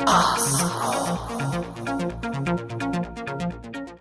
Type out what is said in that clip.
啊。